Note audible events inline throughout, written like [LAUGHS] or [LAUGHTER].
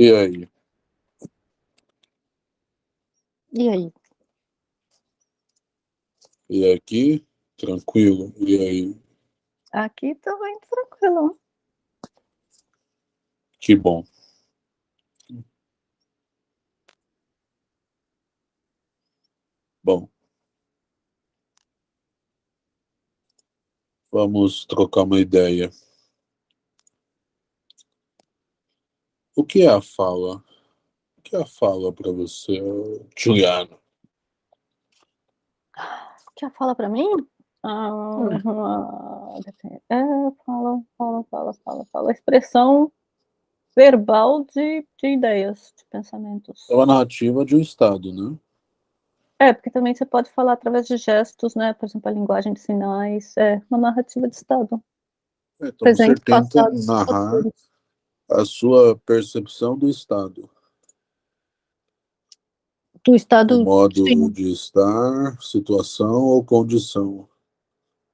E aí? E aí? E aqui, tranquilo. E aí? Aqui também tranquilo. Que bom. Bom. Vamos trocar uma ideia. O que é a fala? O que é a fala para você, Juliana? O que é a fala para mim? Ah, é, fala, fala, fala, fala, fala. Expressão verbal de, de ideias, de pensamentos. É uma narrativa de um estado, né? É, porque também você pode falar através de gestos, né? Por exemplo, a linguagem de sinais, é uma narrativa de estado. É, então Presente, você tenta passado, narrar futuro. A sua percepção do estado. Do estado... O modo sim. de estar, situação ou condição.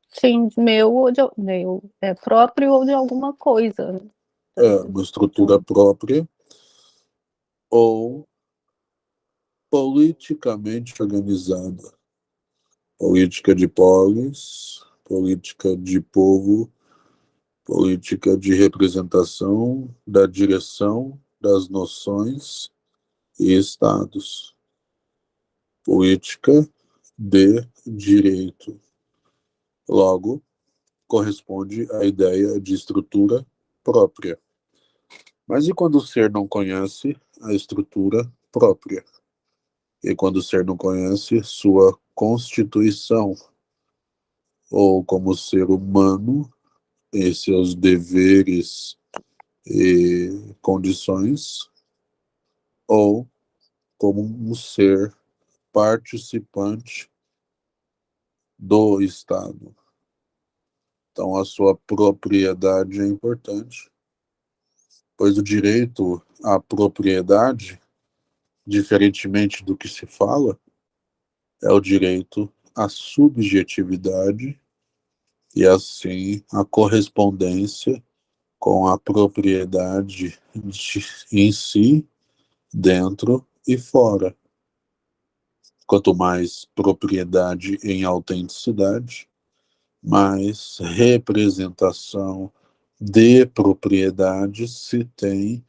Sim, meu ou de meu, é próprio ou de alguma coisa. É, uma estrutura própria ou politicamente organizada. Política de polis, política de povo, política de representação da direção das noções e estados. Política de direito. Logo, corresponde à ideia de estrutura própria. Mas e quando o ser não conhece a estrutura própria? E quando o ser não conhece sua constituição, ou como ser humano, e seus deveres e condições, ou como um ser participante do Estado. Então, a sua propriedade é importante, pois o direito à propriedade diferentemente do que se fala, é o direito à subjetividade e, assim, a correspondência com a propriedade de, em si, dentro e fora. Quanto mais propriedade em autenticidade, mais representação de propriedade se tem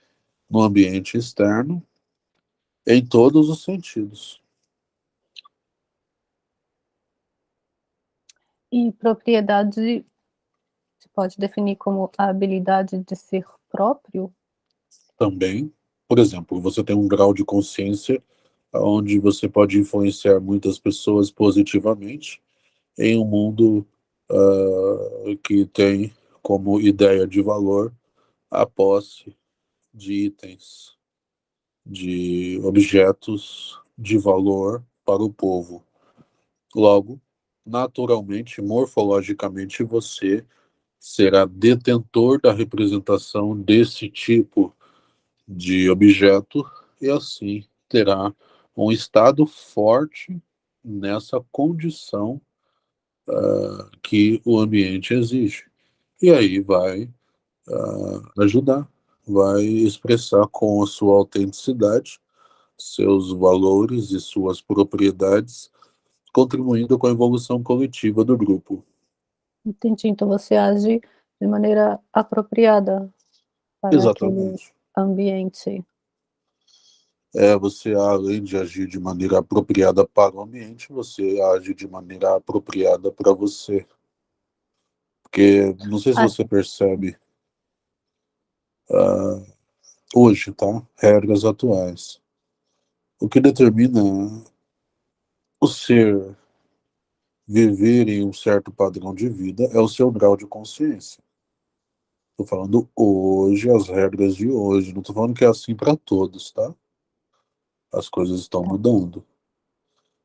no ambiente externo em todos os sentidos. E propriedade se pode definir como a habilidade de ser próprio? Também. Por exemplo, você tem um grau de consciência onde você pode influenciar muitas pessoas positivamente em um mundo uh, que tem como ideia de valor a posse de itens de objetos de valor para o povo. Logo, naturalmente, morfologicamente, você será detentor da representação desse tipo de objeto e assim terá um estado forte nessa condição uh, que o ambiente exige. E aí vai uh, ajudar vai expressar com a sua autenticidade seus valores e suas propriedades, contribuindo com a evolução coletiva do grupo. Entendi, então você age de maneira apropriada para Exatamente. ambiente. É, você, além de agir de maneira apropriada para o ambiente, você age de maneira apropriada para você. Porque, não sei se ah. você percebe, uh, hoje, tá? Regras atuais. O que determina o ser viver em um certo padrão de vida é o seu grau de consciência. Estou falando hoje, as regras de hoje. Não estou falando que é assim para todos, tá? As coisas estão mudando.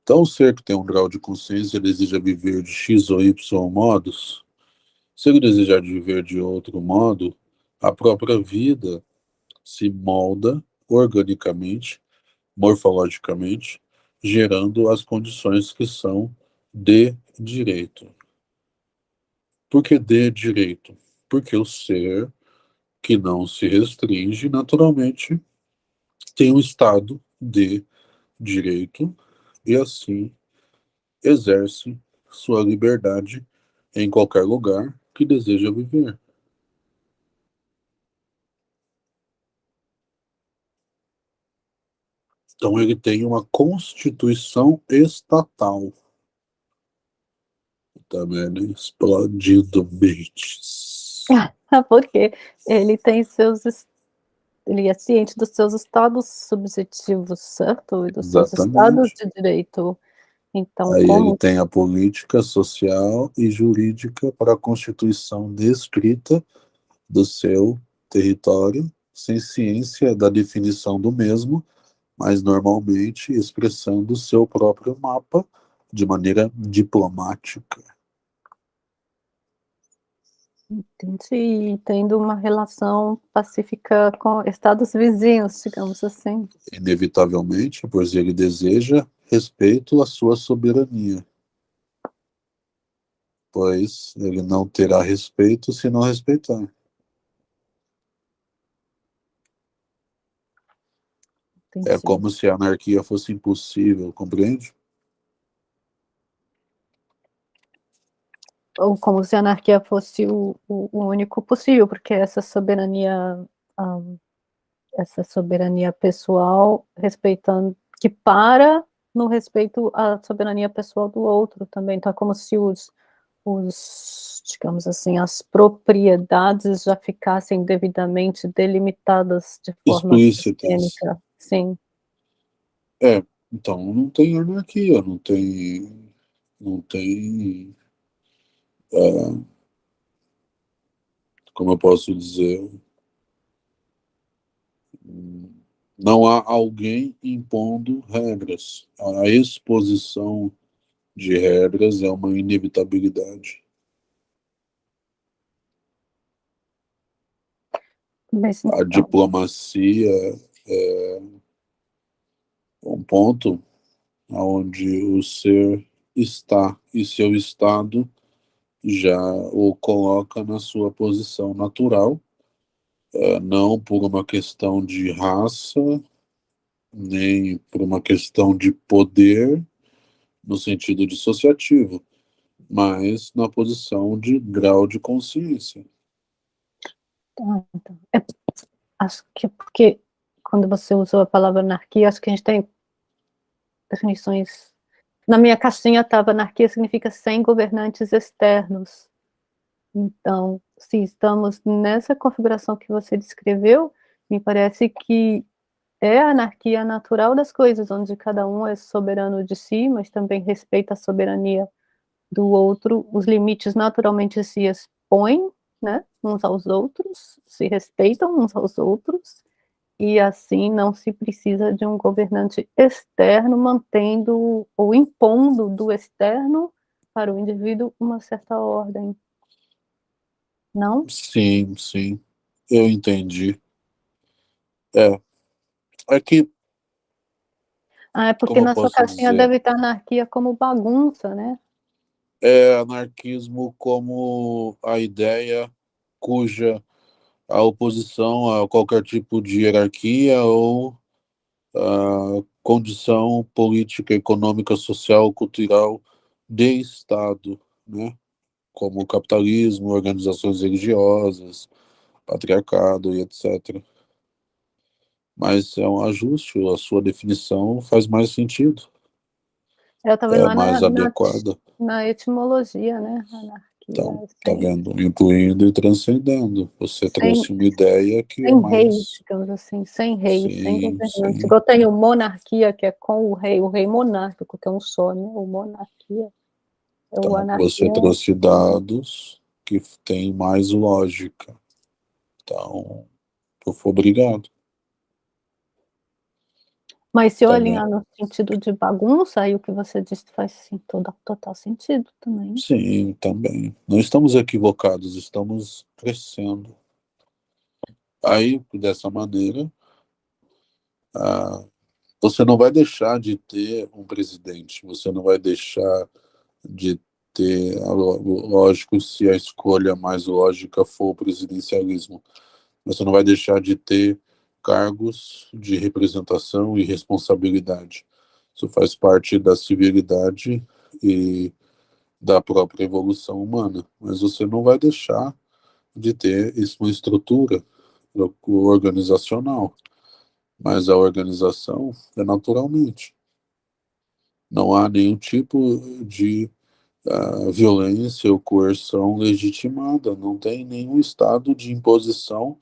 Então, o ser que tem um grau de consciência, ele deseja viver de X ou Y modos. Se ele desejar viver de outro modo, a própria vida se molda organicamente, morfologicamente, gerando as condições que são de direito. Por que de direito? Porque o ser que não se restringe, naturalmente, tem um Estado de direito e assim exerce sua liberdade em qualquer lugar que deseja viver. Então ele tem uma constituição estatal. Também tá explodindo mentes. [LAUGHS] Porque ele tem seus ele é ciente dos seus estados subjetivos, certo? E dos Exatamente. seus estados de direito. Então, Aí como... ele tem a política social e jurídica para a constituição descrita do seu território, sem ciência da definição do mesmo, mas normalmente expressando o seu próprio mapa de maneira diplomática. Entendi. Tendo uma relação pacífica com estados vizinhos, digamos assim. Inevitavelmente, pois ele deseja respeito à sua soberania. Pois ele não terá respeito se não respeitar. É como se a anarquia fosse impossível, compreende? ou como se a anarquia fosse o, o, o único possível, porque essa soberania, um, essa soberania pessoal, respeitando, que para no respeito à soberania pessoal do outro também, então é como se os, os digamos assim, as propriedades já ficassem devidamente delimitadas de forma sistêmica, sim. É, então não tem anarquia, não tem, não tem é, como eu posso dizer, não há alguém impondo regras. A exposição de regras é uma inevitabilidade. Mas, a diplomacia é um ponto onde o ser está e seu estado já o coloca na sua posição natural, é, não por uma questão de raça, nem por uma questão de poder, no sentido dissociativo, mas na posição de grau de consciência. Então, é, acho que é porque quando você usou a palavra anarquia, acho que a gente tem definições. Na minha caixinha estava anarquia significa sem governantes externos. Então, se estamos nessa configuração que você descreveu, me parece que é a anarquia natural das coisas, onde cada um é soberano de si, mas também respeita a soberania do outro, os limites naturalmente se expõem, né, uns aos outros, se respeitam uns aos outros, e assim não se precisa de um governante externo mantendo ou impondo do externo para o indivíduo uma certa ordem. Não? Sim, sim. Eu entendi. É. É que. Ah, é porque na sua caixinha dizer? deve estar anarquia como bagunça, né? É anarquismo como a ideia cuja a oposição a qualquer tipo de hierarquia ou a condição política, econômica, social, cultural de Estado, né? como o capitalismo, organizações religiosas, patriarcado e etc. Mas é um ajuste, a sua definição faz mais sentido. Eu estava é mais na, adequada. Na, na etimologia, né, então, tá vendo? Incluindo e transcendendo. Você sem, trouxe uma ideia que sem é mais... reis, digamos assim, sem reis, sim, sem governante. Igual tem o monarquia, que é com o rei, o rei monárquico, que é um só, né? O monarquia. É então, anarquia. você trouxe dados que têm mais lógica. Então, eu fui obrigado. Mas se eu também. alinhar no sentido de bagunça, aí o que você disse faz sim, todo, total sentido também. Sim, também. Não estamos equivocados, estamos crescendo. Aí, dessa maneira, ah, você não vai deixar de ter um presidente, você não vai deixar de ter, lógico, se a escolha mais lógica for o presidencialismo, você não vai deixar de ter cargos de representação e responsabilidade. Isso faz parte da civilidade e da própria evolução humana, mas você não vai deixar de ter uma estrutura organizacional, mas a organização é naturalmente. Não há nenhum tipo de uh, violência ou coerção legitimada, não tem nenhum estado de imposição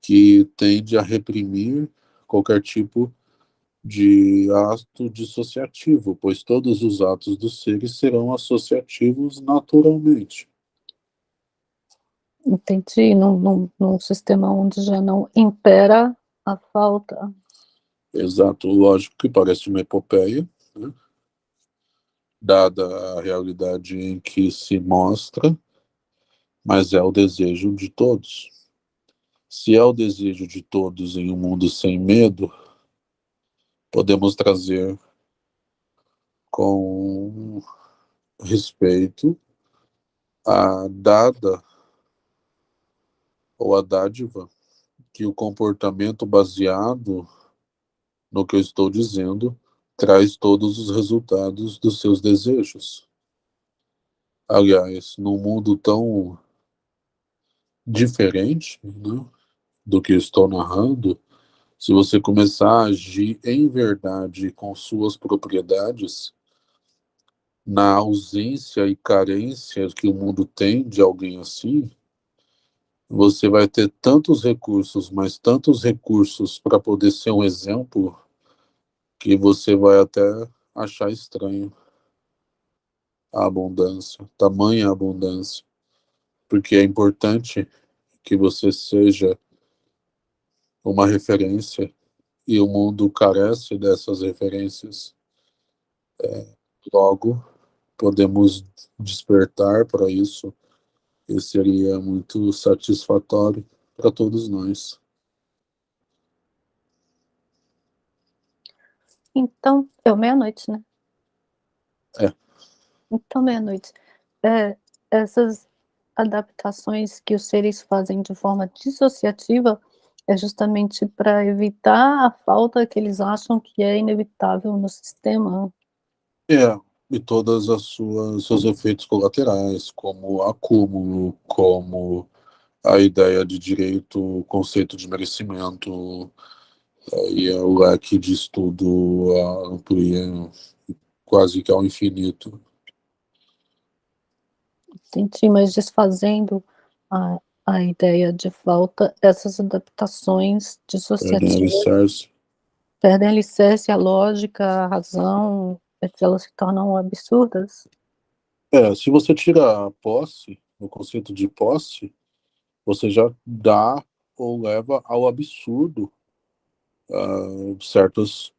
que tende a reprimir qualquer tipo de ato dissociativo, pois todos os atos dos seres serão associativos naturalmente. Entendi, num, num, num sistema onde já não impera a falta. Exato, lógico que parece uma epopeia, né? dada a realidade em que se mostra, mas é o desejo de todos. Se é o desejo de todos em um mundo sem medo, podemos trazer com respeito a dada ou a dádiva que o comportamento baseado no que eu estou dizendo traz todos os resultados dos seus desejos. Aliás, num mundo tão diferente né, do que estou narrando, se você começar a agir em verdade com suas propriedades, na ausência e carência que o mundo tem de alguém assim, você vai ter tantos recursos, mas tantos recursos para poder ser um exemplo, que você vai até achar estranho a abundância, tamanha abundância. Porque é importante que você seja uma referência e o mundo carece dessas referências. É, logo, podemos despertar para isso e seria muito satisfatório para todos nós. Então, é meia-noite, né? É. Então, meia-noite. É, essas adaptações que os seres fazem de forma dissociativa é justamente para evitar a falta que eles acham que é inevitável no sistema. É, e todas as suas seus efeitos colaterais, como acúmulo, como a ideia de direito, o conceito de merecimento, é, e o leque de estudo amplia quase que ao infinito. Entendi, mas desfazendo a, a ideia de falta, essas adaptações dissociativas perdem alicerce. perdem alicerce, a lógica, a razão, elas se tornam absurdas. É, se você tira a posse, o conceito de posse, você já dá ou leva ao absurdo uh, certas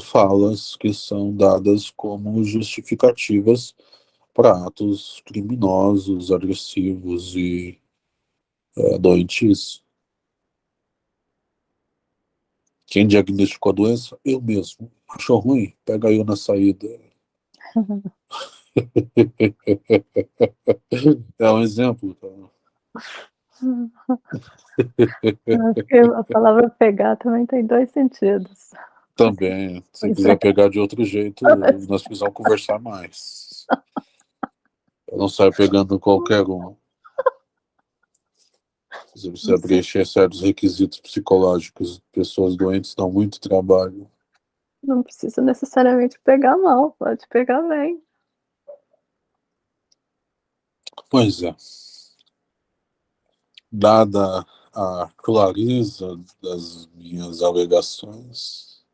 falas que são dadas como justificativas para atos criminosos, agressivos e é, doentes. Quem diagnosticou a doença? Eu mesmo. Achou ruim? Pega eu na saída. [LAUGHS] é um exemplo. Tá? a palavra pegar também tem dois sentidos. Também. Se pois quiser é. pegar de outro jeito, [LAUGHS] nós precisamos conversar mais. Eu não saio pegando qualquer um. Você precisa preencher certos requisitos psicológicos. Pessoas doentes dão muito trabalho. Não precisa necessariamente pegar mal, pode pegar bem. Pois é. Dada a clareza das minhas alegações,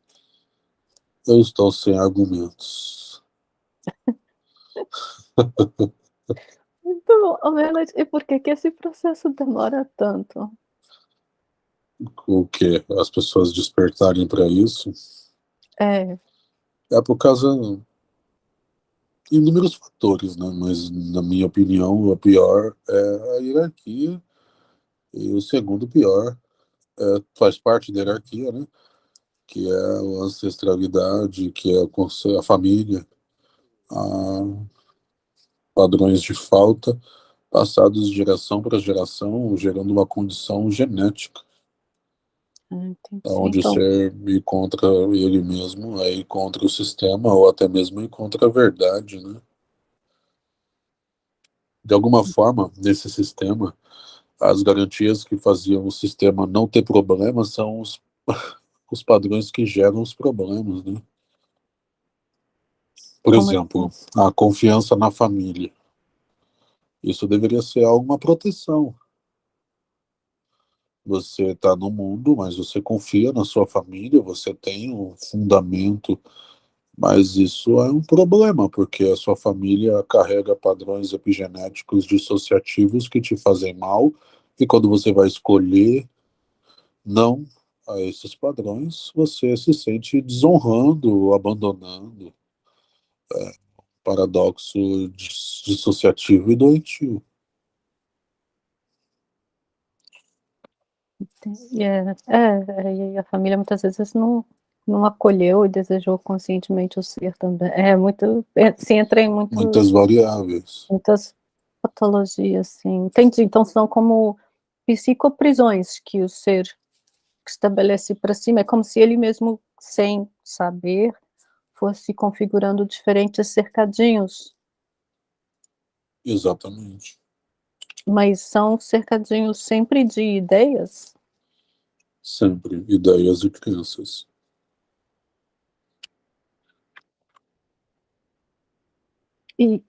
eu estou sem argumentos. [LAUGHS] Muito bom. E por que, que esse processo demora tanto? O que? As pessoas despertarem para isso? É. É por causa inúmeros fatores, né? Mas, na minha opinião, o pior é a hierarquia e o segundo pior é, faz parte da hierarquia, né? Que é a ancestralidade, que é a família, a padrões de falta passados de geração para geração, gerando uma condição genética. Entendi. onde Então, o ser ir contra ele mesmo, aí contra o sistema, ou até mesmo ir contra a verdade, né? De alguma forma, nesse sistema, as garantias que faziam o sistema não ter problemas são os, [LAUGHS] os padrões que geram os problemas, né? Por Como exemplo, a confiança na família. Isso deveria ser alguma proteção. Você está no mundo, mas você confia na sua família, você tem um fundamento, mas isso é um problema, porque a sua família carrega padrões epigenéticos dissociativos que te fazem mal, e quando você vai escolher não a esses padrões, você se sente desonrando, abandonando. É, paradoxo dissociativo e doentio. E é, é, e a família muitas vezes não, não acolheu e desejou conscientemente o ser também. É muito, é, se entra em muito, Muitas variáveis. muitas patologias, sim. Entendi, então são como psicoprisões que o ser estabelece para si, é como se ele mesmo, sem saber, fosse configurando diferentes cercadinhos, Exatamente. mas são cercadinhos sempre de ideias? Sempre. Ideias e crenças. E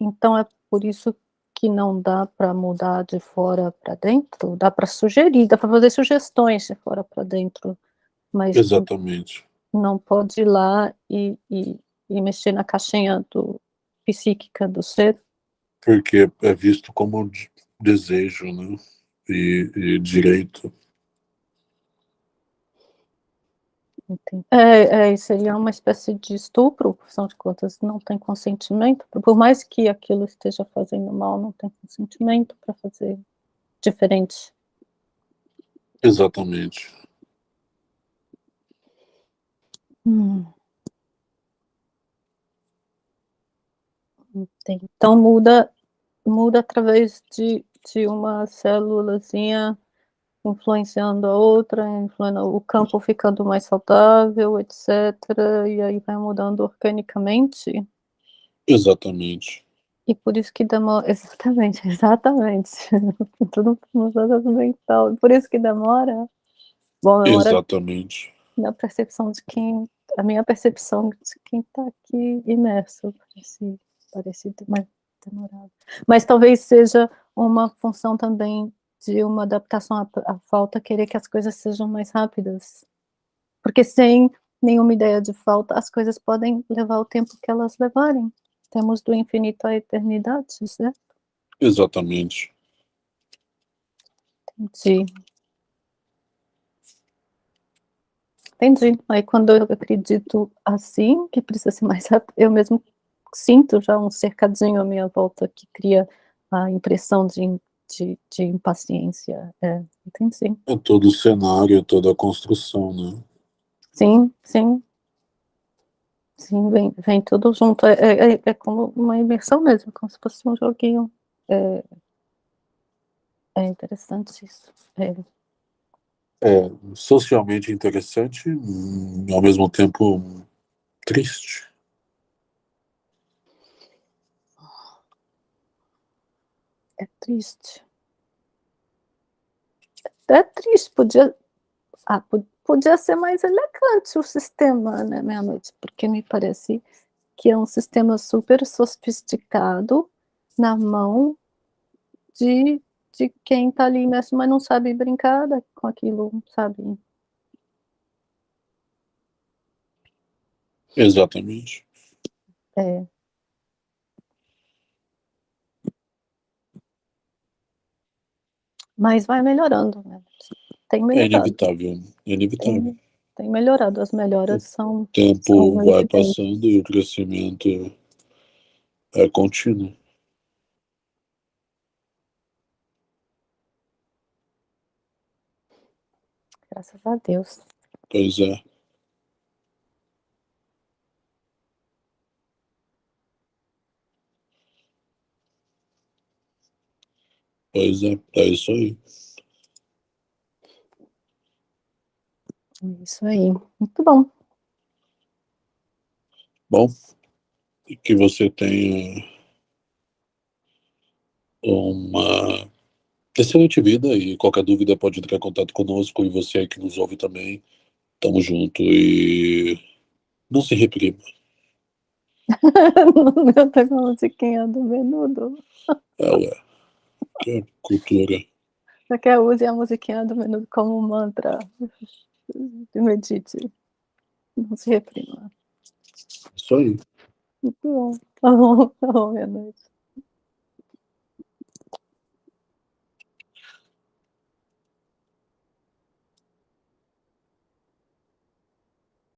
então é por isso que não dá para mudar de fora para dentro? Dá para sugerir, dá para fazer sugestões de fora para dentro, mas Exatamente. Não pode ir lá e, e, e mexer na caixinha do, psíquica do ser? Porque é visto como de- desejo, né? E, e direito. É, é, seria uma espécie de estupro, afinal de contas, não tem consentimento, por mais que aquilo esteja fazendo mal, não tem consentimento para fazer diferente. Exatamente. Hum. Entendi. Então muda, muda através de, de uma célulazinha influenciando a outra, influenciando o campo ficando mais saudável, etc. E aí vai mudando organicamente. Exatamente. E por isso que demora. Exatamente, exatamente. [LAUGHS] Tudo processo mental. Por isso que demora. Bom, demora Exatamente. na percepção de quem. A minha percepção de quem está aqui imerso. Parece, parece mais demorado. Mas talvez seja uma função também de uma adaptação à, à falta, querer que as coisas sejam mais rápidas. Porque sem nenhuma ideia de falta, as coisas podem levar o tempo que elas levarem. Temos do infinito à eternidade, certo? Exatamente. Entendi. Entendi. Aí quando eu acredito assim, que precisa ser mais rápido, eu mesmo sinto já um cercadinho à minha volta que cria a impressão de, de, de impaciência. É, entendi. É todo o cenário, toda a construção, né? Sim, sim. Sim, vem, vem tudo junto. É, é, é como uma imersão mesmo, como se fosse um joguinho. É, é interessante isso. É, É socialmente interessante, hum, ao mesmo tempo triste. é triste. É triste, podia. Ah, po- podia ser mais elegante o sistema, né, meia-noite, porque me parece que é um sistema super sofisticado na mão de, de quem está ali imerso, mas não sabe brincar com aquilo, sabe? Exatamente. É. Mas vai melhorando, né? Tem É melhorado, inevitável. É inevitável. tem, tem melhorado, as melhoras são, O tempo são vai passando e o crescimento é contínuo. Graças a Deus. Pois é. Pois é, é isso aí. É isso aí. Muito bom. Bom, que você tenha uma excelente vida e qualquer dúvida pode entrar em contato conosco e você aí que nos ouve também. Tamo junto e não se reprima. [LAUGHS] meu tem uma musiquinha do menudo. É, ué. Que é cultura. Você quer use a musiquinha do menudo como mantra de medite. Não se reprima. Isso aí. Muito bom. Tá bom, tá bom, minha noite.